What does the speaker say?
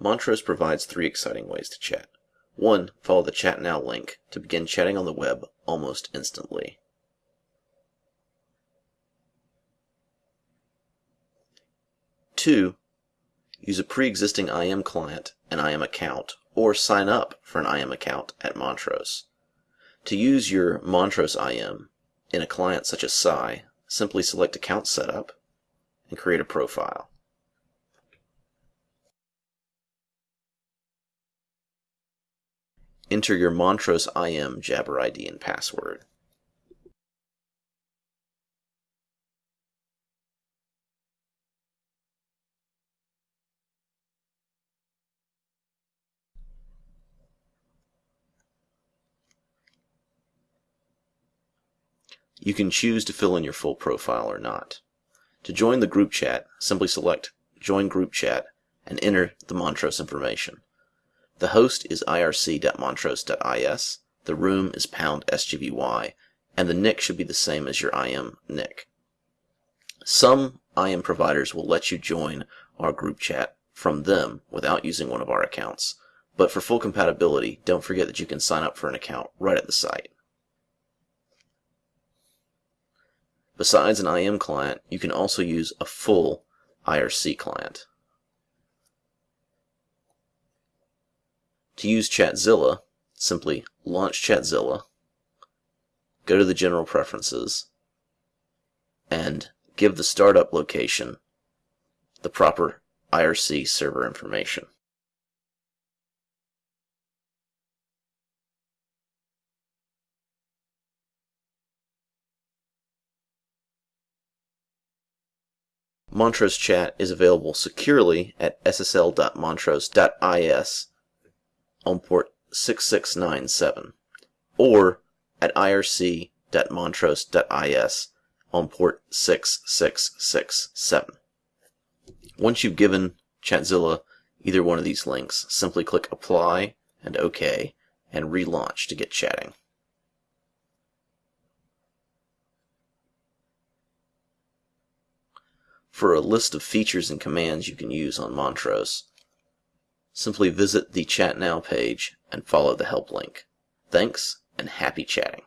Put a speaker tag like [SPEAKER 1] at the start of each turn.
[SPEAKER 1] Montrose provides three exciting ways to chat. 1. Follow the Chat Now link to begin chatting on the web almost instantly. Two, use a pre-existing IM client and IM account, or sign up for an IM account at Montrose. To use your Montrose IM in a client such as Psi, simply select Account Setup and create a profile. Enter your Montrose IM Jabber ID and password. You can choose to fill in your full profile or not. To join the group chat, simply select Join Group Chat and enter the Montrose information. The host is irc.montrose.is, the room is pound sgby, and the nick should be the same as your IM nick. Some IM providers will let you join our group chat from them without using one of our accounts, but for full compatibility, don't forget that you can sign up for an account right at the site. Besides an IM client, you can also use a full IRC client. To use Chatzilla, simply launch Chatzilla, go to the General Preferences, and give the startup location the proper IRC server information. Montrose Chat is available securely at ssl.montrose.is on port 6697 or at irc.montrose.is on port 6667. Once you've given Chatzilla either one of these links, simply click Apply and OK and relaunch to get chatting. For a list of features and commands you can use on Montrose, Simply visit the Chat Now page and follow the help link. Thanks and happy chatting.